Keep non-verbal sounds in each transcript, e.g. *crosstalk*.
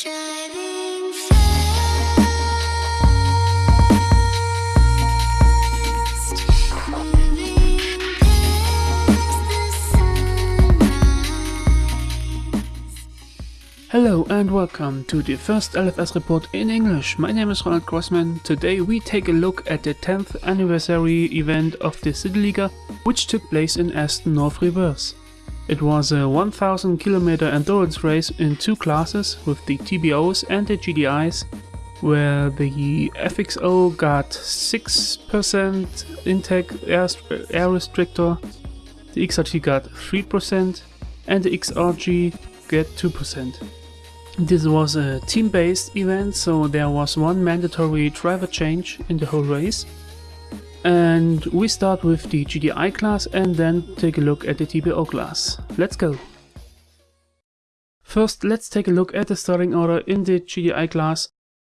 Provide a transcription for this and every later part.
Hello and welcome to the first LFS report in English. My name is Ronald Grossman. Today we take a look at the 10th anniversary event of the City Liga, which took place in Aston North Reverse. It was a 1000 kilometer endurance race in two classes with the TBOs and the GDIs, where the FXO got 6% intake air, air restrictor, the XRG got 3%, and the XRG got 2%. This was a team-based event, so there was one mandatory driver change in the whole race. And we start with the GDI class and then take a look at the TBO class. Let's go! First, let's take a look at the starting order in the GDI class.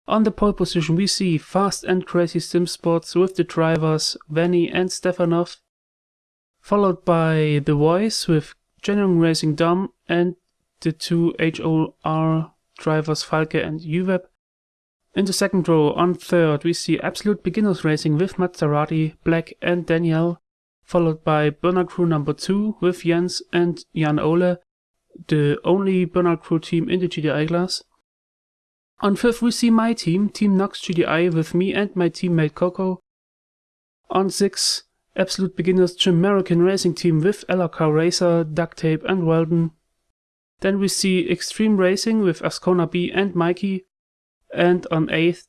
On the pole position we see Fast and Crazy Sim Sports with the drivers Vanny and Stefanov, followed by The Voice with Genuine Racing Dom and the two HOR drivers Falke and UWeb. In the second row, on third, we see Absolute Beginners Racing with Maserati, Black and Danielle, followed by Burner Crew number 2 with Jens and Jan Ole, the only Burner Crew team in the GDI class. On fifth, we see my team, Team Nox GDI, with me and my teammate Coco. On six, Absolute Beginners Jim American Racing Team with LRK Racer, Duct Tape and Weldon. Then we see Extreme Racing with Ascona B and Mikey. And on 8th,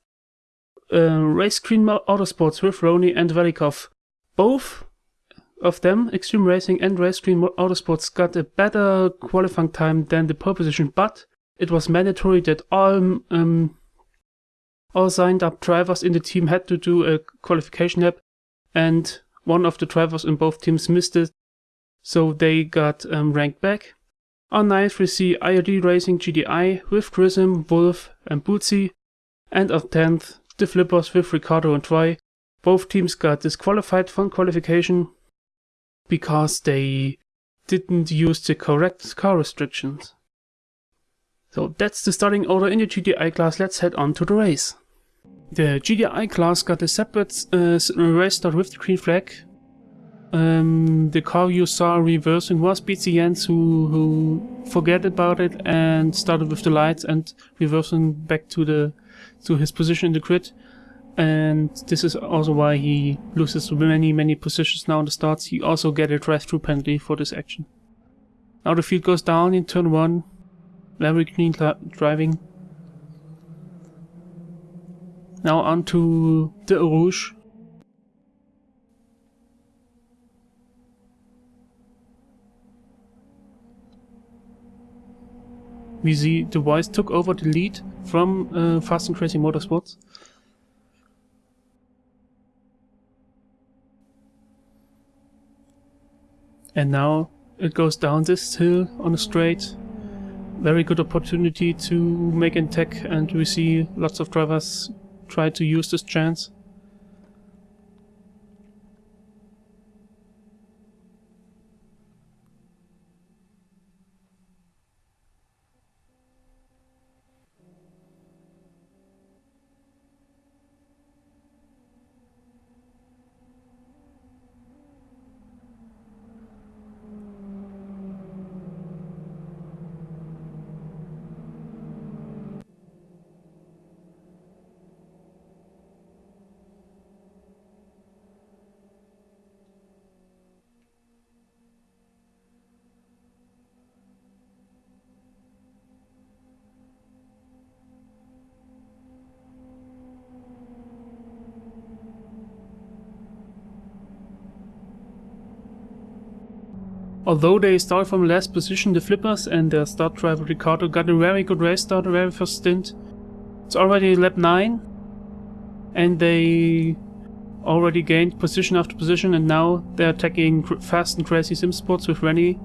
uh, Race Green Autosports with Roni and Velikov. Both of them, Extreme Racing and Race Green Autosports, got a better qualifying time than the pole position, but it was mandatory that all um, all signed up drivers in the team had to do a qualification lap, and one of the drivers in both teams missed it, so they got um, ranked back. On 9th we see IOD Racing GDI with Grism, Wolf and Bootsy. And on 10th, the Flippers with Ricardo and Troy. Both teams got disqualified from qualification because they didn't use the correct car restrictions. So that's the starting order in the GDI class, let's head on to the race. The GDI class got a separate uh, race start with the green flag, um, the car you saw reversing was BCNs who, who forget about it and started with the lights and reversing back to the to his position in the grid. And this is also why he loses many, many positions now in the starts. He also get a drive-through penalty for this action. Now the field goes down in turn 1. Very clean driving. Now on to the Rouge. We see Voice took over the lead from uh, Fast and Crazy Motorsports. And now it goes down this hill on a straight. Very good opportunity to make an tech and we see lots of drivers try to use this chance. Although they start from last position, the Flippers and their start driver Ricardo got a very good race start, a very first stint. It's already lap 9 and they already gained position after position and now they're attacking fast and crazy sim sports with Rennie.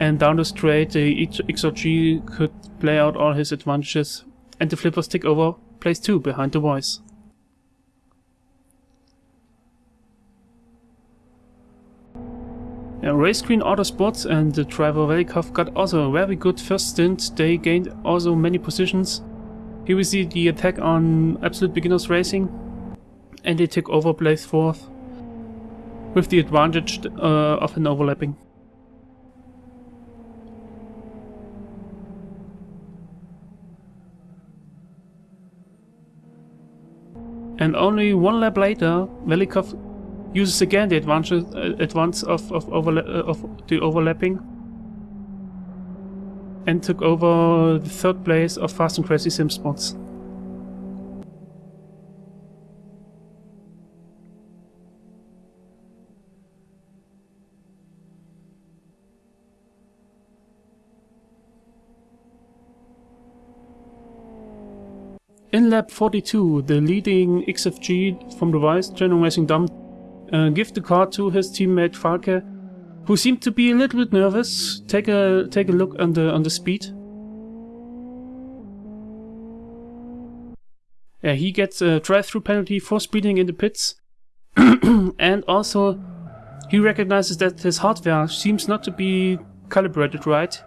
And down the straight the XRG could play out all his advantages and the Flippers take over place 2 behind the voice. Uh, Race Queen Autosports and the driver Velikov got also a very good first stint. They gained also many positions. Here we see the attack on Absolute Beginners Racing. And they took over place 4th. With the advantage uh, of an overlapping. And only one lap later, Velikov uses again the advantage, uh, advance of, of, overla uh, of the overlapping and took over the third place of Fast and Crazy Sim Sports. In lap 42, the leading XFG from the Vice, General Racing Dom, uh, give the car to his teammate Falke, who seemed to be a little bit nervous. Take a take a look on the on the speed. He gets a drive-through penalty for speeding in the pits, *clears throat* and also he recognizes that his hardware seems not to be calibrated right.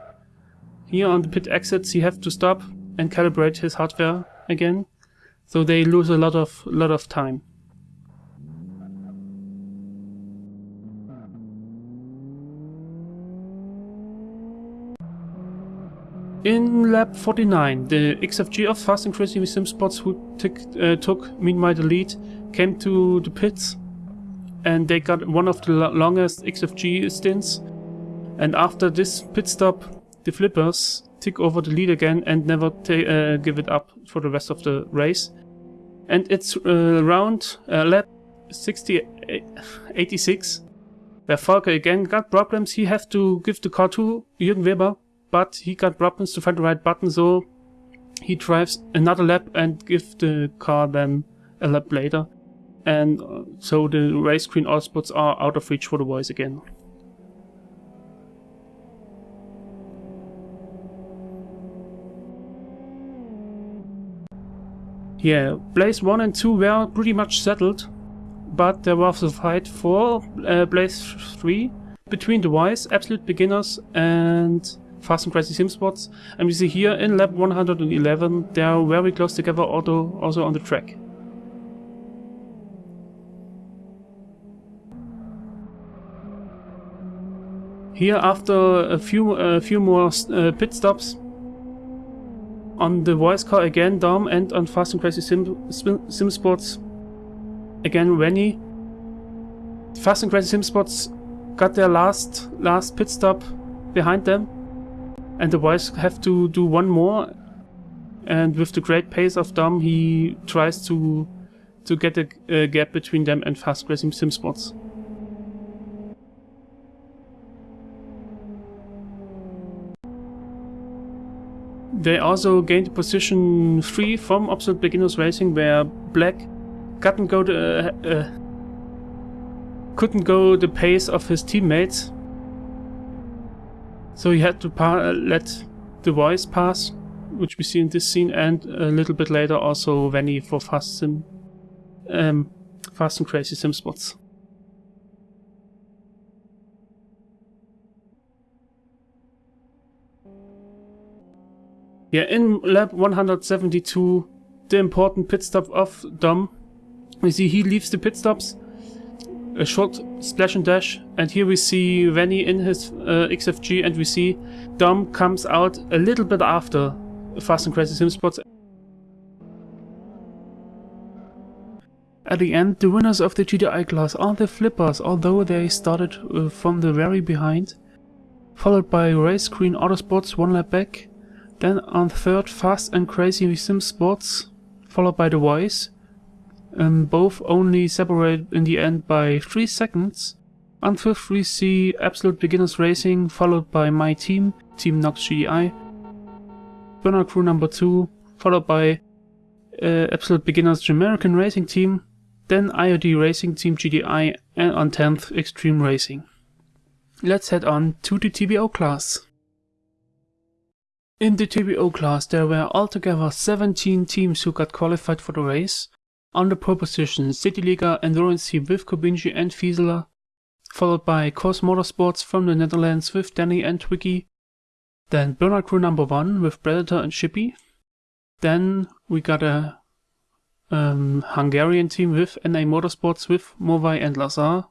Here on the pit exits, he have to stop and calibrate his hardware again, so they lose a lot of lot of time. In lap 49, the XFG of Fast and Crazy Sim Sports who took, uh, took meanwhile the lead came to the pits and they got one of the longest XFG stints. And after this pit stop the flippers took over the lead again and never uh, give it up for the rest of the race. And it's uh, round uh, lap 60 86 where Falke again got problems. He have to give the car to Jürgen Weber but he got problems to find the right button, so he drives another lap and gives the car then a lap later. And uh, so the race queen spots are out of reach for the voice again. Yeah, place 1 and 2 were pretty much settled, but there was a fight for uh, place 3 between the Wise, Absolute Beginners and Fast and Crazy Sim Sports. And we see here in lap 111, they are very close together also, also on the track. Here after a few a few more uh, pit stops on the voice car again Dom and on Fast and Crazy Sim, Sim Sports again Rennie. Fast and Crazy Sim Sports got their last last pit stop behind them and the boys have to do one more and with the great pace of Dom he tries to to get a, a gap between them and fast racing sim spots. They also gained position 3 from Absolute Beginners Racing where Black couldn't go the, uh, uh, couldn't go the pace of his teammates so he had to let the voice pass, which we see in this scene, and a little bit later also Vanny for Fast Sim, um, Fast and Crazy Sim Sports. Yeah, in lap 172, the important pit stop of Dom. We see he leaves the pit stops a short splash and dash and here we see Vanny in his uh, XFG and we see Dom comes out a little bit after Fast and Crazy Sim Sports. At the end, the winners of the GTI class are the Flippers, although they started uh, from the very behind, followed by Race Queen Autosports one lap back, then on third Fast and Crazy Sim Sports, followed by The Voice, um, both only separate in the end by 3 seconds. On fifth we see Absolute Beginners Racing followed by my team, Team Nox GDI. Burnout Crew number 2 followed by uh, Absolute Beginners American Racing Team, then IOD Racing Team GDI and on 10th Extreme Racing. Let's head on to the TBO class. In the TBO class there were altogether 17 teams who got qualified for the race, on the pole position, City Liga Endurance with Kobinji and Fieseler. followed by Cos Motorsports from the Netherlands with Danny and Twiggy. Then Burnout Crew number one with Predator and Shippy. Then we got a um, Hungarian team with NA Motorsports with Movai and Lazar.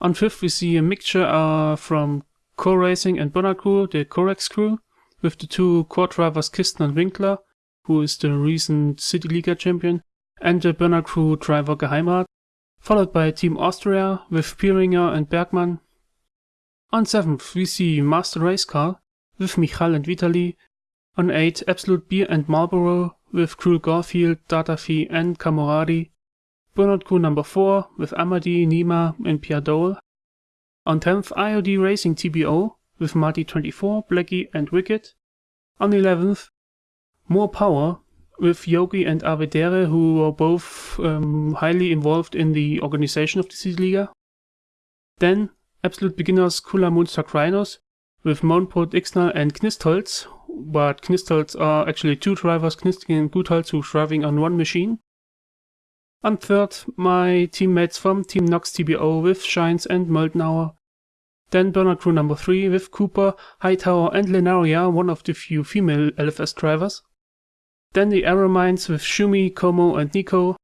On fifth, we see a mixture uh, from Core Racing and Burnout Crew, the Corex crew, with the two core drivers Kisten and Winkler, who is the recent City Liga champion, and the Burnout Crew driver Geheimrat, followed by Team Austria with Pieringer and Bergmann. On seventh, we see Master Race Car with Michal and Vitali. On eight, Absolute Beer and Marlboro with Crew Garfield, Datafi and Kamoradi. Burnout Crew number 4 with Amadi, Nima and Pierre Dole. On 10th, IOD Racing TBO with Marty24, Blackie and Wicked. On 11th, More Power with Yogi and Avedere, who were both um, highly involved in the organization of the City Liga. Then, Absolute Beginners Kula Munster Krynos with Mounport Ixnal and Knistholz, but Knistholz are actually two drivers, Knisting and Gutholz, who are driving on one machine. And third, my teammates from Team Nox TBO with Shines and Moldenauer. Then Burnout Crew number 3 with Cooper, Hightower and Lenaria, one of the few female LFS drivers. Then the Arrow Mines with Shumi, Como and Nico.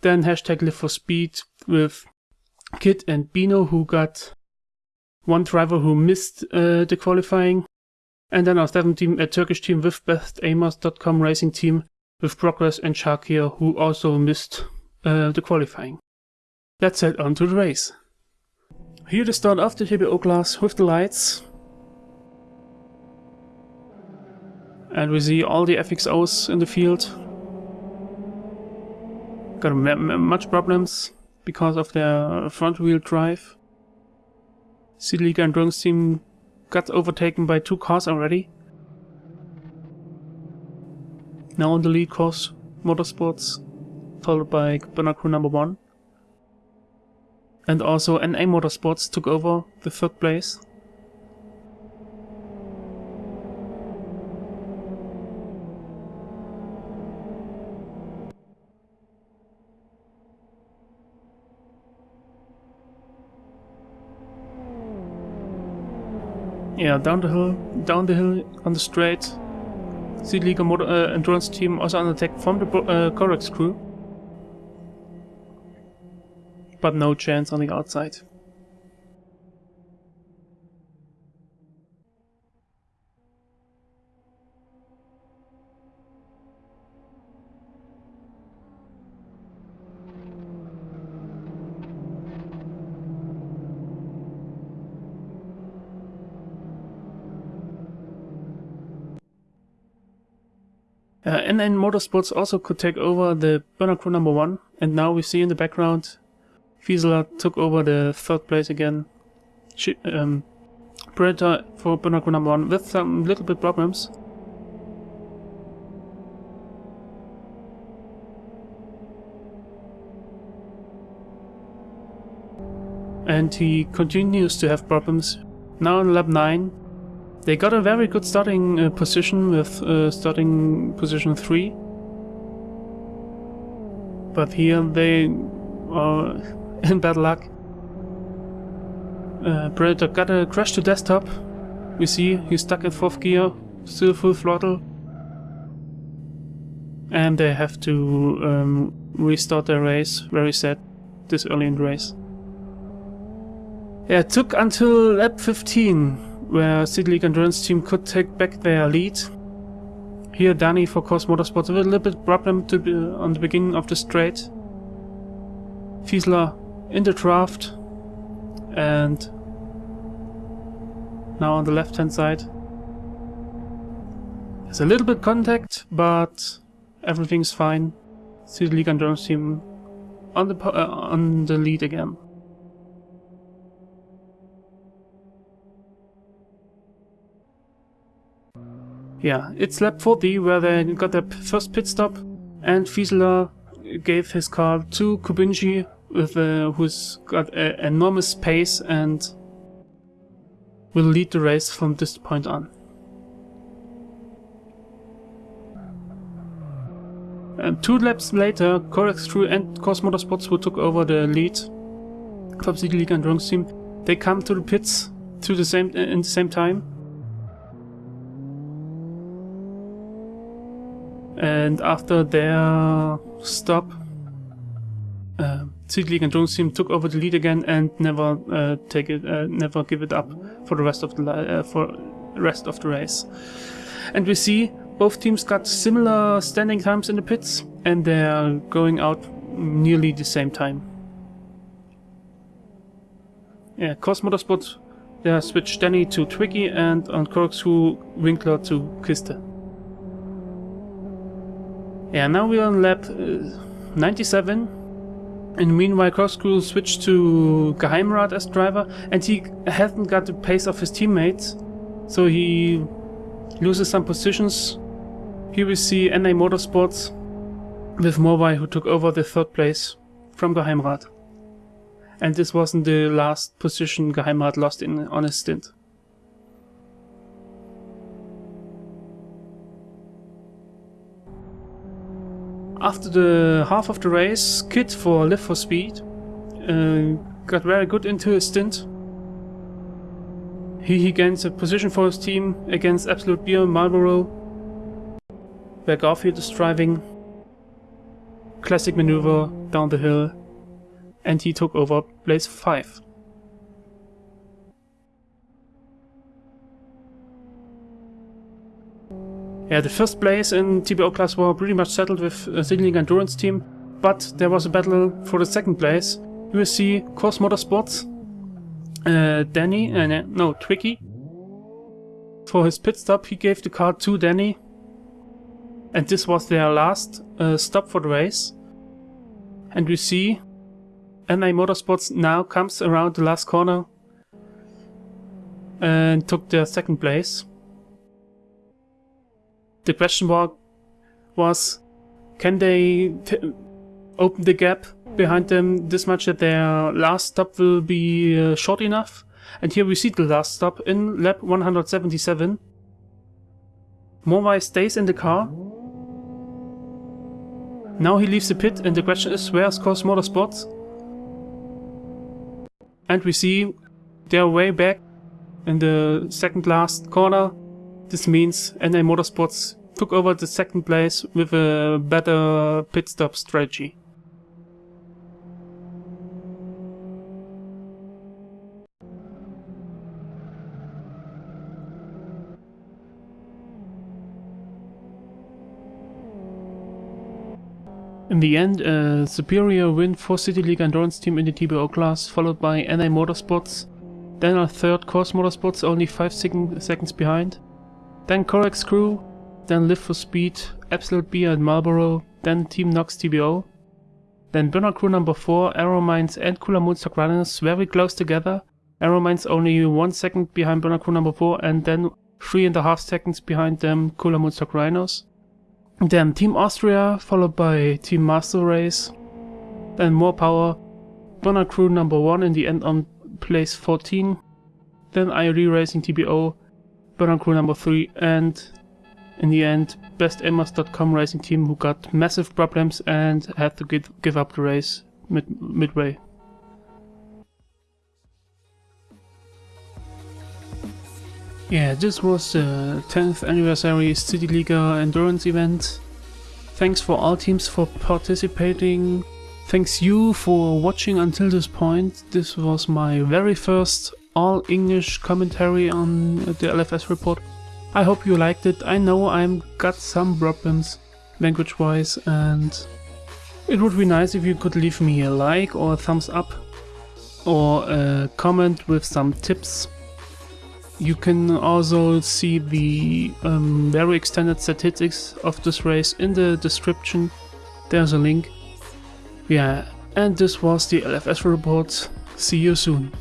Then hashtag Live for Speed with Kit and Bino who got one driver who missed uh, the qualifying. And then our seventh team, a Turkish team with bestaimers.com racing team with Progress and Shakir who also missed uh, the qualifying. Let's head on to the race. Here the start of the TBO class with the lights. And we see all the FXOs in the field. Got much problems because of their front wheel drive. City Liga Endurance team got overtaken by two cars already. Now on the lead course, Motorsports, followed by Burnout Crew number one. And also NA Motorsports took over the third place. Yeah, down the hill, down the hill on the straight. City Liga motor, uh, endurance team also under attack from the uh, crew. But no chance on the outside. Uh, then Motorsports also could take over the Burner Crew number one, and now we see in the background Fiesler took over the third place again. She, um, Predator for Burner Crew number one with some little bit problems. And he continues to have problems. Now in lap 9, they got a very good starting uh, position with uh, starting position 3. But here they are *laughs* in bad luck. Uh, Predator got a crash to desktop. We see he's stuck in 4th gear, still full throttle. And they have to um, restart their race, very sad, this early in the race. Yeah, it took until lap 15 where City League Endurance team could take back their lead. Here Danny for Cos Motorsports a little bit problem to be on the beginning of the straight. Fiesler in the draft and now on the left hand side. There's a little bit contact, but everything's fine. City League Endurance team on the uh, on the lead again. Yeah, it's lap 40 where they got their first pit stop and Fiesler gave his car to Kubinji with uh, who's got a, enormous pace and will lead the race from this point on. And two laps later, Corex Crew and Cos Motorsports who took over the lead. Top City League Endurance team. They come to the pits to the same in the same time. And after their stop, uh, League Endurance team took over the lead again and never uh, take it, uh, never give it up for the rest of the uh, for rest of the race. And we see both teams got similar standing times in the pits, and they're going out nearly the same time. Yeah, Cos Motorsport, they switched Danny to Twiggy, and on Corex Crew, Winkler to Kiste. Yeah, now we're on lap uh, 97. And meanwhile, Corex Crew switched to Geheimrat as driver, and he hasn't got the pace of his teammates, so he loses some positions. Here we see NA Motorsports with Morvai who took over the third place from Geheimrat. And this wasn't the last position Geheimrat lost in on his stint. After the half of the race, Kit for Live for Speed uh, got very good into his stint. He, he gains a position for his team against Absolute Beer Marlboro, where Garfield is driving. Classic maneuver down the hill, and he took over place 5. Yeah, the first place in TBO class were pretty much settled with uh, City Endurance team, but there was a battle for the second place. You will see Course Motorsports, uh, Danny, uh, no, Twiggy. For his pit stop, he gave the car to Danny, and this was their last uh, stop for the race. And we see NA Motorsports now comes around the last corner and took their second place. The question wa- was, can they t- open the gap behind them this much that their last stop will be uh, short enough? And here we see the last stop in lap 177. Morvai stays in the car. Now he leaves the pit and the question is where's Cos Motorsports? And we see they're way back in the second last corner. This means NA Motorsports took over the second place with a better pit stop strategy. In the end, a superior win for City League Endurance team in the TBO class, followed by NA Motorsports, then a third Course Motorsports only 5 sec- seconds behind, then Corex Crew, then Live for Speed, Absolute Beer and Marlboro, then Team Nox TBO, then Burner Crew number 4, Arrow Mines and Cooler Moonstock Runners very close together, Arrow Mines only 1 second behind Burner Crew number 4 and then 3.5 seconds behind them Cooler Moonstock Rhinos. Then Team Austria, followed by Team Master Race. Then more power. Bonner Crew number 1 in the end on place 14. Then IOD Racing TBO, Bonner Crew number 3, and in the end, BestAimers.com racing team who got massive problems and had to give, give up the race mid, midway. Yeah, this was the 10th anniversary City Liga Endurance event. Thanks for all teams for participating. Thanks you for watching until this point. This was my very first all English commentary on the LFS report. I hope you liked it. I know I'm got some problems language wise and it would be nice if you could leave me a like or a thumbs up or a comment with some tips you can also see the um, very extended statistics of this race in the description. There's a link. Yeah, and this was the LFS report. See you soon.